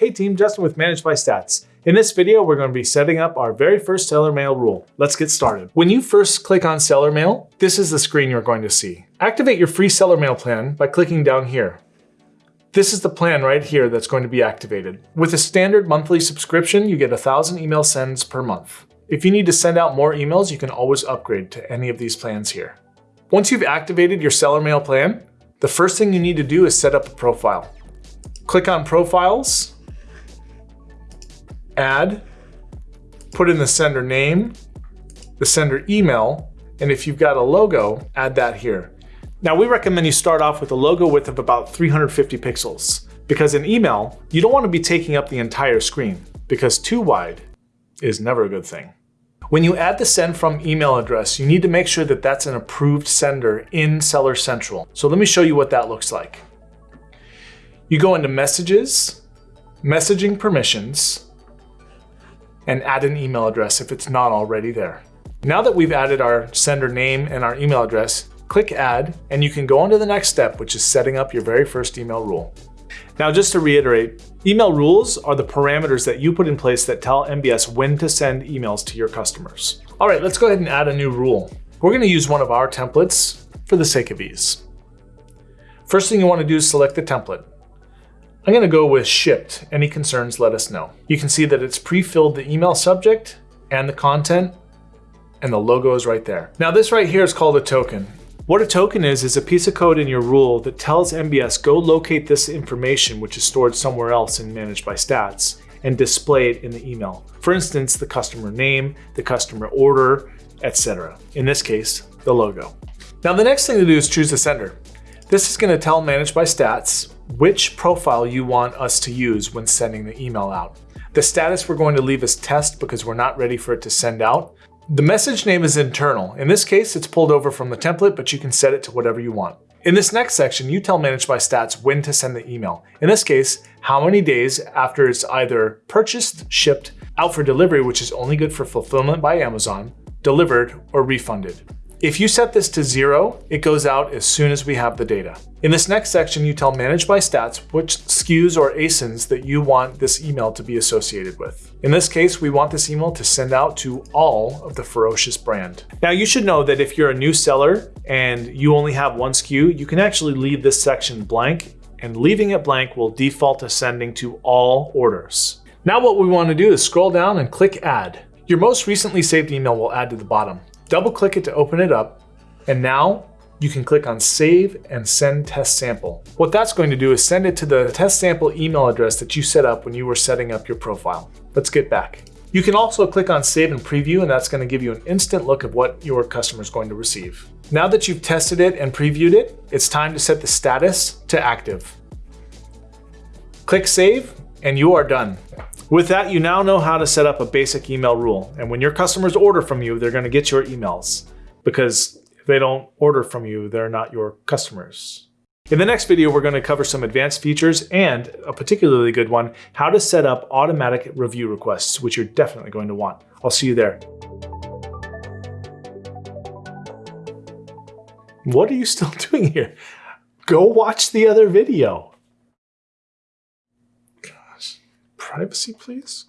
Hey team, Justin with Managed by Stats. In this video, we're going to be setting up our very first seller mail rule. Let's get started. When you first click on seller mail, this is the screen you're going to see. Activate your free seller mail plan by clicking down here. This is the plan right here that's going to be activated. With a standard monthly subscription, you get 1,000 email sends per month. If you need to send out more emails, you can always upgrade to any of these plans here. Once you've activated your seller mail plan, the first thing you need to do is set up a profile. Click on Profiles, add, put in the sender name, the sender email, and if you've got a logo, add that here. Now we recommend you start off with a logo width of about 350 pixels because in email, you don't want to be taking up the entire screen because too wide is never a good thing. When you add the send from email address, you need to make sure that that's an approved sender in Seller Central. So let me show you what that looks like. You go into messages, messaging permissions, and add an email address if it's not already there. Now that we've added our sender name and our email address, click add and you can go on to the next step, which is setting up your very first email rule. Now, just to reiterate, email rules are the parameters that you put in place that tell MBS when to send emails to your customers. All right, let's go ahead and add a new rule. We're gonna use one of our templates for the sake of ease. First thing you wanna do is select the template. I'm gonna go with shipped. Any concerns, let us know. You can see that it's pre-filled the email subject and the content and the logo is right there. Now this right here is called a token. What a token is, is a piece of code in your rule that tells MBS go locate this information which is stored somewhere else and managed by stats and display it in the email. For instance, the customer name, the customer order, etc. In this case, the logo. Now the next thing to do is choose the sender. This is going to tell Managed by Stats which profile you want us to use when sending the email out. The status we're going to leave as test because we're not ready for it to send out. The message name is internal. In this case, it's pulled over from the template, but you can set it to whatever you want. In this next section, you tell Managed by Stats when to send the email. In this case, how many days after it's either purchased, shipped, out for delivery, which is only good for fulfillment by Amazon, delivered, or refunded. If you set this to zero, it goes out as soon as we have the data. In this next section, you tell Manage by Stats which SKUs or ASINs that you want this email to be associated with. In this case, we want this email to send out to all of the Ferocious brand. Now you should know that if you're a new seller and you only have one SKU, you can actually leave this section blank and leaving it blank will default to sending to all orders. Now what we want to do is scroll down and click add. Your most recently saved email will add to the bottom double click it to open it up, and now you can click on Save and Send Test Sample. What that's going to do is send it to the test sample email address that you set up when you were setting up your profile. Let's get back. You can also click on Save and Preview, and that's going to give you an instant look of what your customer is going to receive. Now that you've tested it and previewed it, it's time to set the status to active. Click Save, and you are done. With that, you now know how to set up a basic email rule. And when your customers order from you, they're going to get your emails because if they don't order from you, they're not your customers. In the next video, we're going to cover some advanced features and a particularly good one, how to set up automatic review requests, which you're definitely going to want. I'll see you there. What are you still doing here? Go watch the other video. Privacy, please?